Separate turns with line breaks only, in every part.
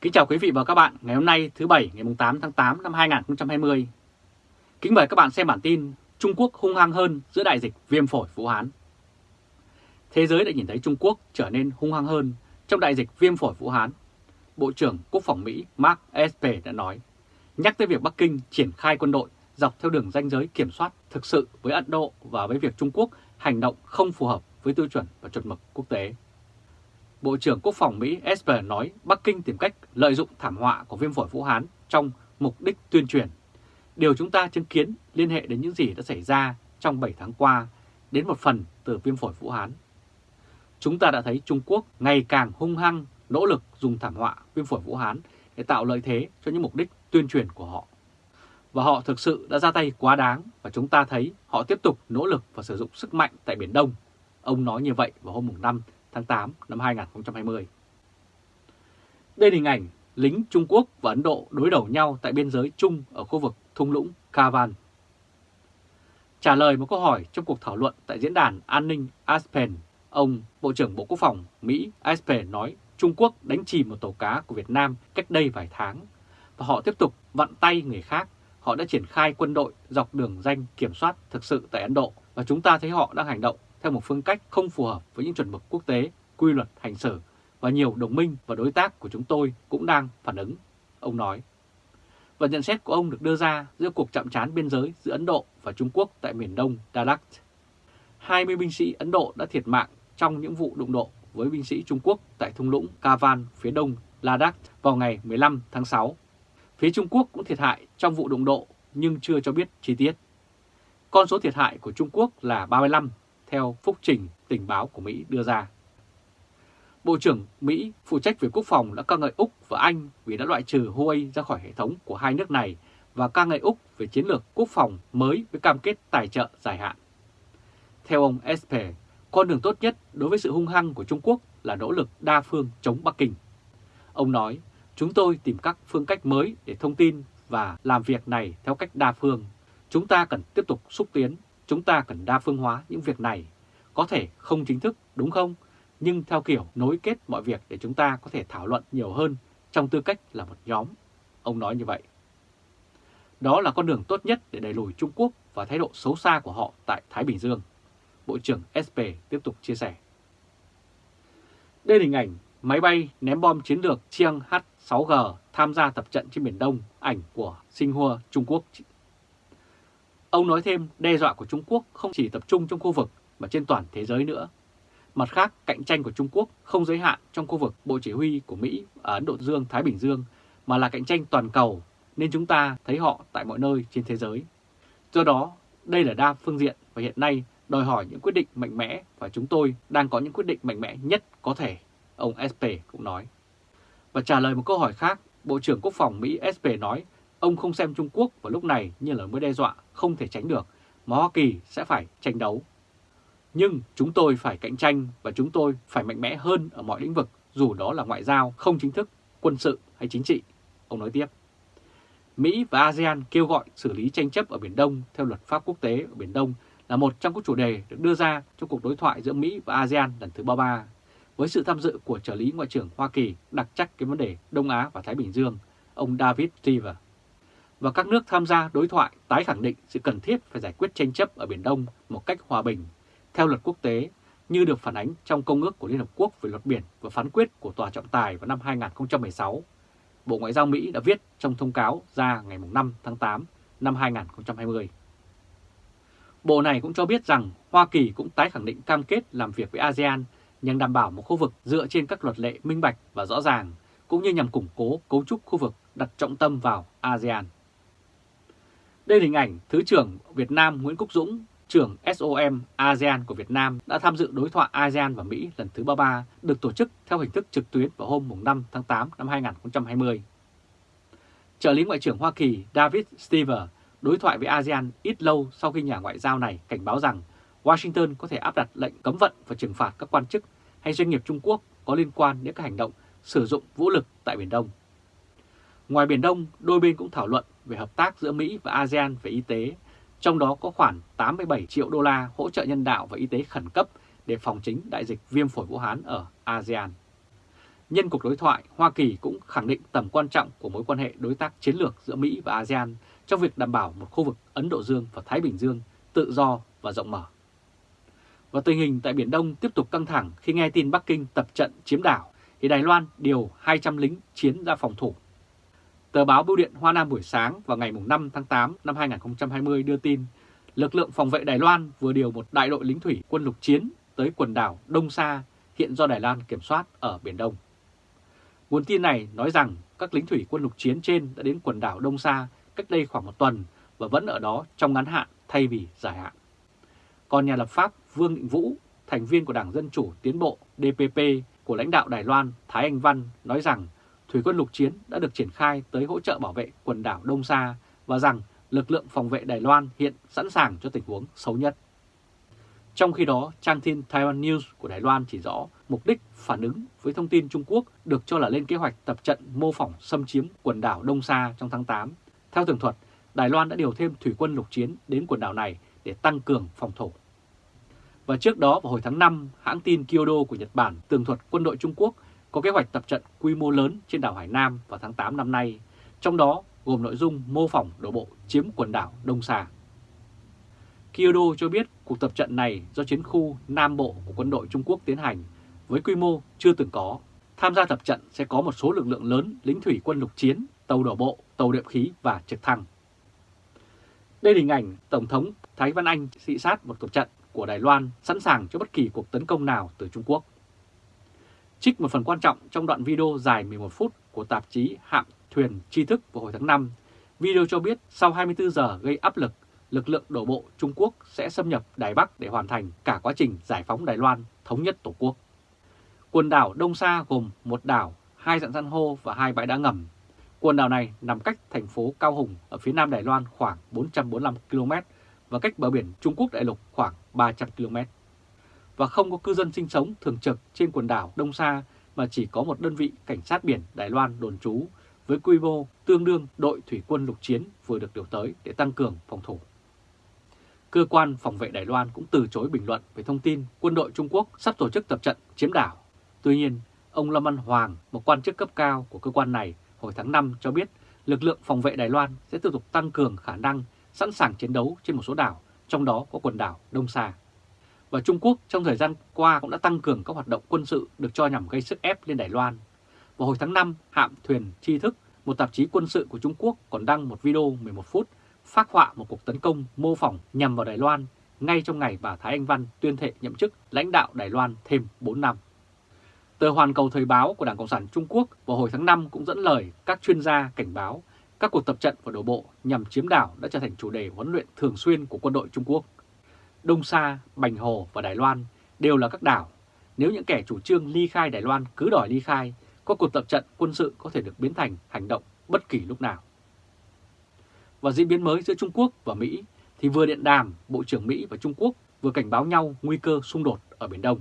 Kính chào quý vị và các bạn ngày hôm nay thứ Bảy ngày 8 tháng 8 năm 2020. Kính mời các bạn xem bản tin Trung Quốc hung hăng hơn giữa đại dịch viêm phổi Vũ Hán. Thế giới đã nhìn thấy Trung Quốc trở nên hung hăng hơn trong đại dịch viêm phổi Vũ Hán. Bộ trưởng Quốc phòng Mỹ Mark Esper đã nói, nhắc tới việc Bắc Kinh triển khai quân đội dọc theo đường ranh giới kiểm soát thực sự với Ấn Độ và với việc Trung Quốc hành động không phù hợp với tiêu chuẩn và chuẩn mực quốc tế. Bộ trưởng Quốc phòng Mỹ Esper nói Bắc Kinh tìm cách lợi dụng thảm họa của viêm phổi Vũ Hán trong mục đích tuyên truyền. Điều chúng ta chứng kiến liên hệ đến những gì đã xảy ra trong 7 tháng qua, đến một phần từ viêm phổi Vũ Hán. Chúng ta đã thấy Trung Quốc ngày càng hung hăng nỗ lực dùng thảm họa viêm phổi Vũ Hán để tạo lợi thế cho những mục đích tuyên truyền của họ. Và họ thực sự đã ra tay quá đáng và chúng ta thấy họ tiếp tục nỗ lực và sử dụng sức mạnh tại Biển Đông. Ông nói như vậy vào hôm 5 tháng 8 năm 2020. Đây là hình ảnh lính Trung Quốc và Ấn Độ đối đầu nhau tại biên giới chung ở khu vực thung lũng Kavan. Trả lời một câu hỏi trong cuộc thảo luận tại diễn đàn an ninh Aspen, ông Bộ trưởng Bộ Quốc phòng Mỹ Aspen nói Trung Quốc đánh chìm một tàu cá của Việt Nam cách đây vài tháng và họ tiếp tục vặn tay người khác. Họ đã triển khai quân đội dọc đường danh kiểm soát thực sự tại Ấn Độ và chúng ta thấy họ đang hành động theo một phương cách không phù hợp với những chuẩn mực quốc tế, quy luật hành xử và nhiều đồng minh và đối tác của chúng tôi cũng đang phản ứng, ông nói. Và nhận xét của ông được đưa ra giữa cuộc chạm trán biên giới giữa Ấn Độ và Trung Quốc tại miền đông Dalat. 20 binh sĩ Ấn Độ đã thiệt mạng trong những vụ đụng độ với binh sĩ Trung Quốc tại thung lũng Kavan phía đông Ladakh vào ngày 15 tháng 6. Phía Trung Quốc cũng thiệt hại trong vụ đụng độ nhưng chưa cho biết chi tiết. Con số thiệt hại của Trung Quốc là 35 theo phúc trình tình báo của Mỹ đưa ra. Bộ trưởng Mỹ phụ trách về quốc phòng đã ca ngợi Úc và Anh vì đã loại trừ Huawei ra khỏi hệ thống của hai nước này và ca ngợi Úc về chiến lược quốc phòng mới với cam kết tài trợ dài hạn. Theo ông Esper, con đường tốt nhất đối với sự hung hăng của Trung Quốc là nỗ lực đa phương chống Bắc Kinh. Ông nói, chúng tôi tìm các phương cách mới để thông tin và làm việc này theo cách đa phương. Chúng ta cần tiếp tục xúc tiến Chúng ta cần đa phương hóa những việc này, có thể không chính thức đúng không? Nhưng theo kiểu nối kết mọi việc để chúng ta có thể thảo luận nhiều hơn trong tư cách là một nhóm. Ông nói như vậy. Đó là con đường tốt nhất để đẩy lùi Trung Quốc và thái độ xấu xa của họ tại Thái Bình Dương. Bộ trưởng SP tiếp tục chia sẻ. Đây là hình ảnh máy bay ném bom chiến lược Chiang H-6G tham gia tập trận trên Biển Đông, ảnh của Sinh Trung Quốc Ông nói thêm đe dọa của Trung Quốc không chỉ tập trung trong khu vực mà trên toàn thế giới nữa. Mặt khác, cạnh tranh của Trung Quốc không giới hạn trong khu vực Bộ Chỉ huy của Mỹ ở Ấn Độ Dương, Thái Bình Dương, mà là cạnh tranh toàn cầu, nên chúng ta thấy họ tại mọi nơi trên thế giới. Do đó, đây là đa phương diện và hiện nay đòi hỏi những quyết định mạnh mẽ và chúng tôi đang có những quyết định mạnh mẽ nhất có thể, ông SP cũng nói. Và trả lời một câu hỏi khác, Bộ trưởng Quốc phòng Mỹ SP nói Ông không xem Trung Quốc vào lúc này như là mối đe dọa không thể tránh được, mà Hoa Kỳ sẽ phải tranh đấu. Nhưng chúng tôi phải cạnh tranh và chúng tôi phải mạnh mẽ hơn ở mọi lĩnh vực, dù đó là ngoại giao, không chính thức, quân sự hay chính trị. Ông nói tiếp. Mỹ và ASEAN kêu gọi xử lý tranh chấp ở Biển Đông theo luật pháp quốc tế ở Biển Đông là một trong các chủ đề được đưa ra trong cuộc đối thoại giữa Mỹ và ASEAN lần thứ 33, với sự tham dự của trợ lý Ngoại trưởng Hoa Kỳ đặc trách cái vấn đề Đông Á và Thái Bình Dương, ông David Stever và các nước tham gia đối thoại tái khẳng định sự cần thiết phải giải quyết tranh chấp ở Biển Đông một cách hòa bình, theo luật quốc tế, như được phản ánh trong Công ước của Liên Hợp Quốc về luật biển và phán quyết của Tòa trọng tài vào năm 2016. Bộ Ngoại giao Mỹ đã viết trong thông cáo ra ngày 5 tháng 8 năm 2020. Bộ này cũng cho biết rằng Hoa Kỳ cũng tái khẳng định cam kết làm việc với ASEAN nhằm đảm bảo một khu vực dựa trên các luật lệ minh bạch và rõ ràng, cũng như nhằm củng cố cấu trúc khu vực đặt trọng tâm vào ASEAN. Đây là hình ảnh Thứ trưởng Việt Nam Nguyễn Quốc Dũng, trưởng SOM ASEAN của Việt Nam đã tham dự đối thoại ASEAN và Mỹ lần thứ 33 được tổ chức theo hình thức trực tuyến vào hôm 5 tháng 8 năm 2020. Trợ lý Ngoại trưởng Hoa Kỳ David Stever đối thoại với ASEAN ít lâu sau khi nhà ngoại giao này cảnh báo rằng Washington có thể áp đặt lệnh cấm vận và trừng phạt các quan chức hay doanh nghiệp Trung Quốc có liên quan đến các hành động sử dụng vũ lực tại Biển Đông. Ngoài Biển Đông, đôi bên cũng thảo luận về hợp tác giữa Mỹ và ASEAN về y tế, trong đó có khoảng 87 triệu đô la hỗ trợ nhân đạo và y tế khẩn cấp để phòng chính đại dịch viêm phổi Vũ Hán ở ASEAN. nhân cuộc đối thoại, Hoa Kỳ cũng khẳng định tầm quan trọng của mối quan hệ đối tác chiến lược giữa Mỹ và ASEAN trong việc đảm bảo một khu vực Ấn Độ Dương và Thái Bình Dương tự do và rộng mở. Và tình hình tại Biển Đông tiếp tục căng thẳng khi nghe tin Bắc Kinh tập trận chiếm đảo thì Đài Loan điều 200 lính chiến ra phòng thủ. Tờ báo Bưu điện Hoa Nam buổi sáng vào ngày 5 tháng 8 năm 2020 đưa tin lực lượng phòng vệ Đài Loan vừa điều một đại đội lính thủy quân lục chiến tới quần đảo Đông Sa hiện do Đài Loan kiểm soát ở Biển Đông. Nguồn tin này nói rằng các lính thủy quân lục chiến trên đã đến quần đảo Đông Sa cách đây khoảng một tuần và vẫn ở đó trong ngắn hạn thay vì dài hạn. Còn nhà lập pháp Vương Định Vũ, thành viên của Đảng Dân Chủ Tiến Bộ DPP của lãnh đạo Đài Loan Thái Anh Văn nói rằng thủy quân lục chiến đã được triển khai tới hỗ trợ bảo vệ quần đảo Đông Sa và rằng lực lượng phòng vệ Đài Loan hiện sẵn sàng cho tình huống xấu nhất. Trong khi đó, trang tin Taiwan News của Đài Loan chỉ rõ mục đích phản ứng với thông tin Trung Quốc được cho là lên kế hoạch tập trận mô phỏng xâm chiếm quần đảo Đông Sa trong tháng 8. Theo tường thuật, Đài Loan đã điều thêm thủy quân lục chiến đến quần đảo này để tăng cường phòng thủ. Và trước đó vào hồi tháng 5, hãng tin Kyodo của Nhật Bản tường thuật quân đội Trung Quốc có kế hoạch tập trận quy mô lớn trên đảo Hải Nam vào tháng 8 năm nay, trong đó gồm nội dung mô phỏng đổ bộ chiếm quần đảo Đông Sa. Kyodo cho biết cuộc tập trận này do chiến khu Nam Bộ của quân đội Trung Quốc tiến hành với quy mô chưa từng có. Tham gia tập trận sẽ có một số lực lượng lớn lính thủy quân lục chiến, tàu đổ bộ, tàu đệm khí và trực thăng. Đây là hình ảnh Tổng thống Thái Văn Anh thị sát một tập trận của Đài Loan sẵn sàng cho bất kỳ cuộc tấn công nào từ Trung Quốc. Trích một phần quan trọng trong đoạn video dài 11 phút của tạp chí Hạm Thuyền Tri Thức vào hồi tháng 5, video cho biết sau 24 giờ gây áp lực, lực lượng đổ bộ Trung Quốc sẽ xâm nhập Đài Bắc để hoàn thành cả quá trình giải phóng Đài Loan thống nhất Tổ quốc. Quần đảo Đông Sa gồm một đảo, hai dạng san hô và hai bãi đá ngầm. Quần đảo này nằm cách thành phố Cao Hùng ở phía nam Đài Loan khoảng 445 km và cách bờ biển Trung Quốc đại lục khoảng 300 km. Và không có cư dân sinh sống thường trực trên quần đảo Đông Sa mà chỉ có một đơn vị cảnh sát biển Đài Loan đồn trú với quy mô tương đương đội thủy quân lục chiến vừa được điều tới để tăng cường phòng thủ. Cơ quan phòng vệ Đài Loan cũng từ chối bình luận về thông tin quân đội Trung Quốc sắp tổ chức tập trận chiếm đảo. Tuy nhiên, ông Lâm Văn Hoàng, một quan chức cấp cao của cơ quan này hồi tháng 5 cho biết lực lượng phòng vệ Đài Loan sẽ tiếp tục tăng cường khả năng sẵn sàng chiến đấu trên một số đảo, trong đó có quần đảo Đông Sa. Và Trung Quốc trong thời gian qua cũng đã tăng cường các hoạt động quân sự được cho nhằm gây sức ép lên Đài Loan. Vào hồi tháng 5, hạm thuyền tri thức, một tạp chí quân sự của Trung Quốc còn đăng một video 11 phút phát họa một cuộc tấn công mô phỏng nhằm vào Đài Loan ngay trong ngày bà Thái Anh Văn tuyên thệ nhậm chức lãnh đạo Đài Loan thêm 4 năm. Tờ Hoàn Cầu Thời báo của Đảng Cộng sản Trung Quốc vào hồi tháng 5 cũng dẫn lời các chuyên gia cảnh báo các cuộc tập trận và đổ bộ nhằm chiếm đảo đã trở thành chủ đề huấn luyện thường xuyên của quân đội Trung Quốc. Đông Sa, Bành Hồ và Đài Loan đều là các đảo. Nếu những kẻ chủ trương ly khai Đài Loan cứ đòi ly khai, có cuộc tập trận quân sự có thể được biến thành hành động bất kỳ lúc nào. Và diễn biến mới giữa Trung Quốc và Mỹ thì vừa điện đàm Bộ trưởng Mỹ và Trung Quốc vừa cảnh báo nhau nguy cơ xung đột ở Biển Đông.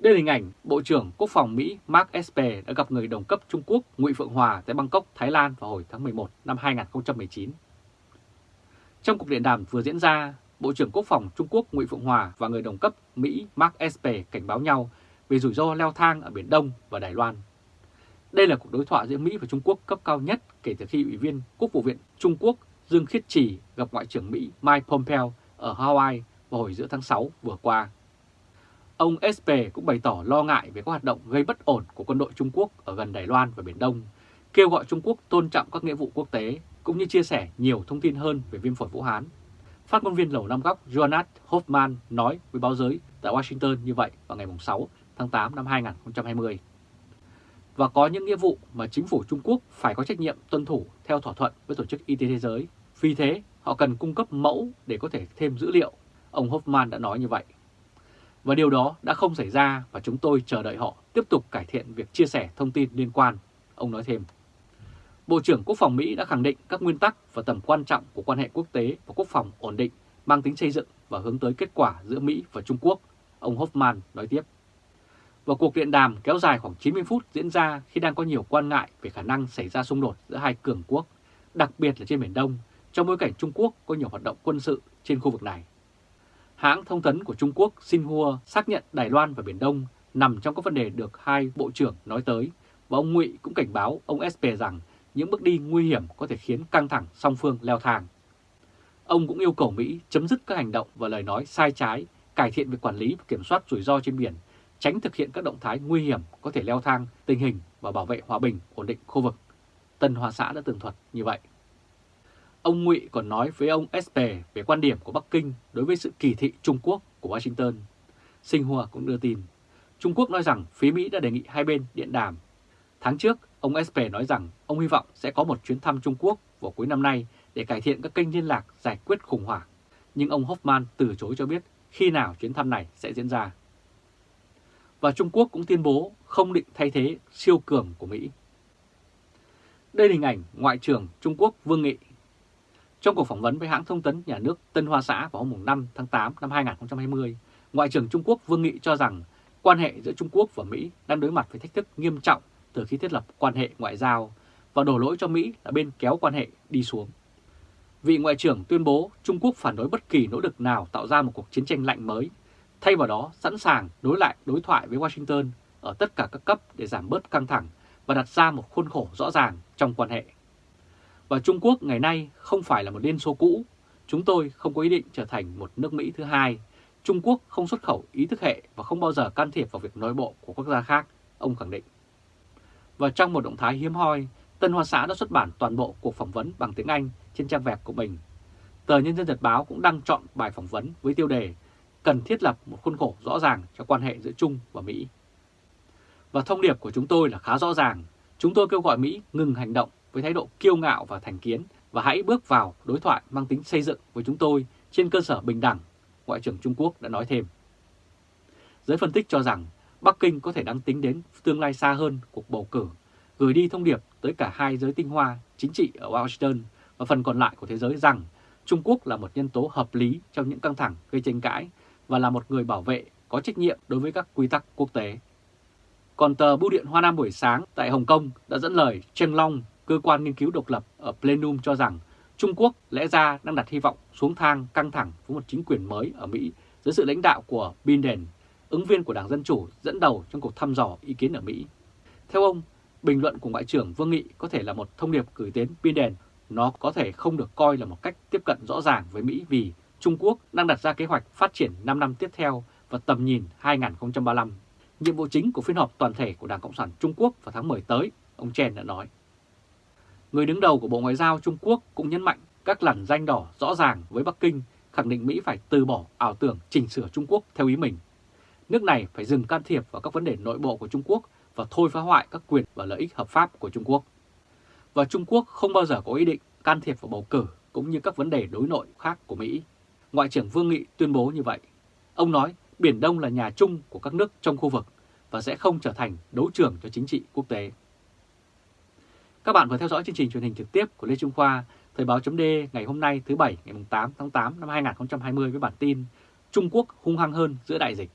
Đây là hình ảnh Bộ trưởng Quốc phòng Mỹ Mark Esper đã gặp người đồng cấp Trung Quốc Ngụy Phượng Hòa tại Bangkok, Thái Lan vào hồi tháng 11 năm 2019. Trong cuộc điện đàm vừa diễn ra, Bộ trưởng Quốc phòng Trung Quốc Ngụy Phượng Hòa và người đồng cấp Mỹ Mark Esper cảnh báo nhau về rủi ro leo thang ở Biển Đông và Đài Loan. Đây là cuộc đối thoại giữa Mỹ và Trung Quốc cấp cao nhất kể từ khi Ủy viên Quốc vụ viện Trung Quốc Dương Khiết Trì gặp Ngoại trưởng Mỹ Mike Pompeo ở Hawaii vào hồi giữa tháng 6 vừa qua. Ông Esper cũng bày tỏ lo ngại về các hoạt động gây bất ổn của quân đội Trung Quốc ở gần Đài Loan và Biển Đông, kêu gọi Trung Quốc tôn trọng các nghĩa vụ quốc tế, cũng như chia sẻ nhiều thông tin hơn về viêm phổi Vũ Hán. Phát ngôn viên Lầu Năm Góc Jonas Hoffman nói với báo giới tại Washington như vậy vào ngày 6 tháng 8 năm 2020. Và có những nghĩa vụ mà chính phủ Trung Quốc phải có trách nhiệm tuân thủ theo thỏa thuận với Tổ chức Y tế Thế giới. Vì thế, họ cần cung cấp mẫu để có thể thêm dữ liệu. Ông Hoffman đã nói như vậy. Và điều đó đã không xảy ra và chúng tôi chờ đợi họ tiếp tục cải thiện việc chia sẻ thông tin liên quan, ông nói thêm. Bộ trưởng Quốc phòng Mỹ đã khẳng định các nguyên tắc và tầm quan trọng của quan hệ quốc tế và quốc phòng ổn định mang tính xây dựng và hướng tới kết quả giữa Mỹ và Trung Quốc, ông Hoffman nói tiếp. Và cuộc điện đàm kéo dài khoảng 90 phút diễn ra khi đang có nhiều quan ngại về khả năng xảy ra xung đột giữa hai cường quốc, đặc biệt là trên Biển Đông, trong bối cảnh Trung Quốc có nhiều hoạt động quân sự trên khu vực này. Hãng thông tấn của Trung Quốc Xinhua xác nhận Đài Loan và Biển Đông nằm trong các vấn đề được hai bộ trưởng nói tới và ông Ngụy cũng cảnh báo ông SP rằng những bước đi nguy hiểm có thể khiến căng thẳng song phương leo thang. Ông cũng yêu cầu Mỹ chấm dứt các hành động và lời nói sai trái, cải thiện việc quản lý và kiểm soát rủi ro trên biển, tránh thực hiện các động thái nguy hiểm có thể leo thang tình hình và bảo vệ hòa bình, ổn định khu vực. Tân Hoa Xã đã tường thuật như vậy. Ông Ngụy còn nói với ông SP về quan điểm của Bắc Kinh đối với sự kỳ thị Trung Quốc của Washington. Sinh Hoa cũng đưa tin, Trung Quốc nói rằng phía Mỹ đã đề nghị hai bên điện đàm. Tháng trước, ông SP nói rằng ông hy vọng sẽ có một chuyến thăm Trung Quốc vào cuối năm nay để cải thiện các kênh liên lạc giải quyết khủng hoảng. Nhưng ông Hoffman từ chối cho biết khi nào chuyến thăm này sẽ diễn ra. Và Trung Quốc cũng tuyên bố không định thay thế siêu cường của Mỹ. Đây là hình ảnh Ngoại trưởng Trung Quốc Vương Nghị. Trong cuộc phỏng vấn với hãng thông tấn nhà nước Tân Hoa Xã vào hôm 5 tháng 8 năm 2020, Ngoại trưởng Trung Quốc Vương Nghị cho rằng quan hệ giữa Trung Quốc và Mỹ đang đối mặt với thách thức nghiêm trọng từ khi thiết lập quan hệ ngoại giao và đổ lỗi cho Mỹ là bên kéo quan hệ đi xuống. Vị Ngoại trưởng tuyên bố Trung Quốc phản đối bất kỳ nỗ lực nào tạo ra một cuộc chiến tranh lạnh mới, thay vào đó sẵn sàng đối lại đối thoại với Washington ở tất cả các cấp để giảm bớt căng thẳng và đặt ra một khuôn khổ rõ ràng trong quan hệ. Và Trung Quốc ngày nay không phải là một liên xô cũ, chúng tôi không có ý định trở thành một nước Mỹ thứ hai. Trung Quốc không xuất khẩu ý thức hệ và không bao giờ can thiệp vào việc nội bộ của quốc gia khác, ông khẳng định. Và trong một động thái hiếm hoi, Tân Hoa Xã đã xuất bản toàn bộ cuộc phỏng vấn bằng tiếng Anh trên trang web của mình. Tờ Nhân dân Nhật Báo cũng đăng chọn bài phỏng vấn với tiêu đề cần thiết lập một khuôn khổ rõ ràng cho quan hệ giữa Trung và Mỹ. Và thông điệp của chúng tôi là khá rõ ràng. Chúng tôi kêu gọi Mỹ ngừng hành động với thái độ kiêu ngạo và thành kiến và hãy bước vào đối thoại mang tính xây dựng với chúng tôi trên cơ sở bình đẳng, Ngoại trưởng Trung Quốc đã nói thêm. Giới phân tích cho rằng Bắc Kinh có thể đang tính đến tương lai xa hơn cuộc bầu cử, gửi đi thông điệp tới cả hai giới tinh hoa chính trị ở Washington và phần còn lại của thế giới rằng Trung Quốc là một nhân tố hợp lý trong những căng thẳng gây tranh cãi và là một người bảo vệ có trách nhiệm đối với các quy tắc quốc tế. Còn tờ Bưu điện Hoa Nam buổi sáng tại Hồng Kông đã dẫn lời Trần Long, cơ quan nghiên cứu độc lập ở Plenum cho rằng Trung Quốc lẽ ra đang đặt hy vọng xuống thang căng thẳng với một chính quyền mới ở Mỹ dưới sự lãnh đạo của Biden, ứng viên của Đảng Dân Chủ dẫn đầu trong cuộc thăm dò ý kiến ở Mỹ. Theo ông, bình luận của Ngoại trưởng Vương Nghị có thể là một thông điệp gửi đến Biden. Nó có thể không được coi là một cách tiếp cận rõ ràng với Mỹ vì Trung Quốc đang đặt ra kế hoạch phát triển 5 năm tiếp theo và tầm nhìn 2035. Nhiệm vụ chính của phiên họp toàn thể của Đảng Cộng sản Trung Quốc vào tháng 10 tới, ông Chen đã nói. Người đứng đầu của Bộ Ngoại giao Trung Quốc cũng nhấn mạnh các lằn danh đỏ rõ ràng với Bắc Kinh khẳng định Mỹ phải từ bỏ ảo tưởng chỉnh sửa Trung Quốc theo ý mình. Nước này phải dừng can thiệp vào các vấn đề nội bộ của Trung Quốc và thôi phá hoại các quyền và lợi ích hợp pháp của Trung Quốc. Và Trung Quốc không bao giờ có ý định can thiệp vào bầu cử cũng như các vấn đề đối nội khác của Mỹ. Ngoại trưởng Vương Nghị tuyên bố như vậy. Ông nói Biển Đông là nhà chung của các nước trong khu vực và sẽ không trở thành đấu trường cho chính trị quốc tế. Các bạn vừa theo dõi chương trình truyền hình trực tiếp của Lê Trung Khoa, Thời báo chấm ngày hôm nay thứ Bảy ngày 8 tháng 8 năm 2020 với bản tin Trung Quốc hung hăng hơn giữa đại dịch.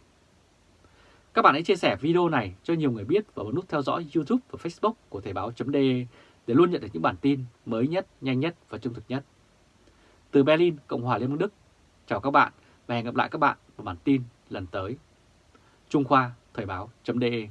Các bạn hãy chia sẻ video này cho nhiều người biết và bấm nút theo dõi YouTube và Facebook của Thời Báo .de để luôn nhận được những bản tin mới nhất, nhanh nhất và trung thực nhất. Từ Berlin, Cộng hòa Liên bang Đức, chào các bạn và hẹn gặp lại các bạn vào bản tin lần tới. Trung Khoa Thời báo.de